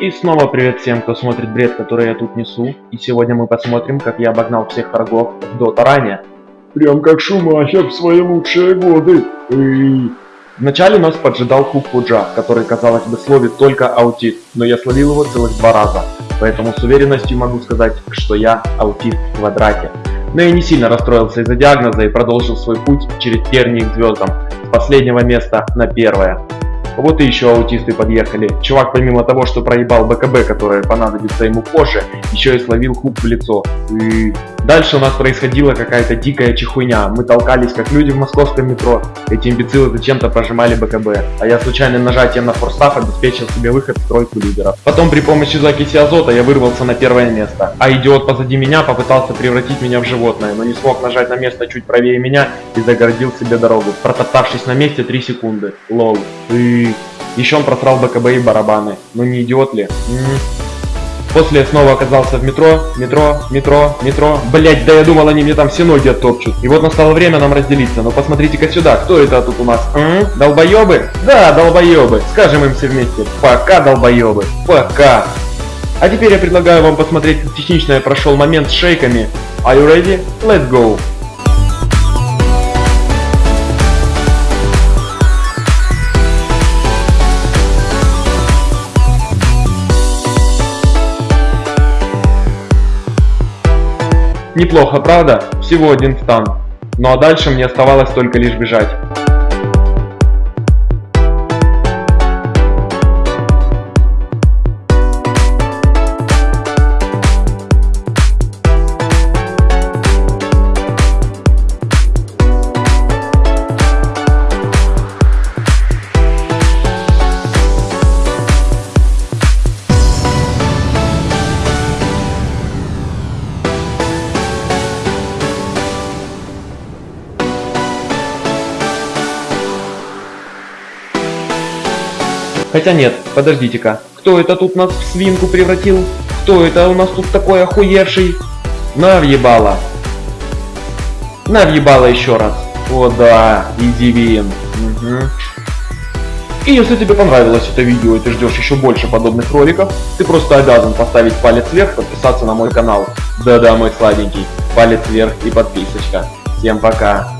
И снова привет всем, кто смотрит бред, который я тут несу. И сегодня мы посмотрим, как я обогнал всех врагов в Дота ранее. Прям как Шумахер в свои лучшие годы. Эй. Вначале нас поджидал Хук Пуджа, который, казалось бы, словит только аутист, но я словил его целых два раза. Поэтому с уверенностью могу сказать, что я аутист в квадрате. Но я не сильно расстроился из-за диагноза и продолжил свой путь через тернии к звездам, с последнего места на первое. Вот и еще аутисты подъехали. Чувак помимо того, что проебал БКБ, которое понадобится ему позже, еще и словил хук в лицо. И дальше у нас происходила какая-то дикая чехуйня. Мы толкались как люди в московском метро. Эти имбецилы зачем-то прожимали БКБ. А я случайным нажатием на форстав обеспечил себе выход в тройку лидеров. Потом при помощи закиси азота я вырвался на первое место. А идиот позади меня попытался превратить меня в животное, но не смог нажать на место чуть правее меня и загородил себе дорогу, протоптавшись на месте 3 секунды. Лол. И еще он просрал БКБ и барабаны. Ну не идиот ли? М -м. После снова оказался в метро, метро, метро, метро. Блять, да я думал, они мне там все ноги оттопчут. И вот настало время нам разделиться. Ну посмотрите-ка сюда, кто это тут у нас? М? Долбоебы? Да, долбоебы. Скажем им все вместе. Пока, долбоебы. Пока. А теперь я предлагаю вам посмотреть, как технично я прошел момент с шейками. Are you ready? Let's go. Неплохо, правда? Всего один стан. Ну а дальше мне оставалось только лишь бежать. Хотя нет, подождите-ка. Кто это тут нас в свинку превратил? Кто это у нас тут такой охуевший? На въебало. На въебало еще раз. О да, иди. Угу. И если тебе понравилось это видео и ты ждешь еще больше подобных роликов, ты просто обязан поставить палец вверх, подписаться на мой канал. Да-да, мой сладенький, палец вверх и подписочка. Всем пока.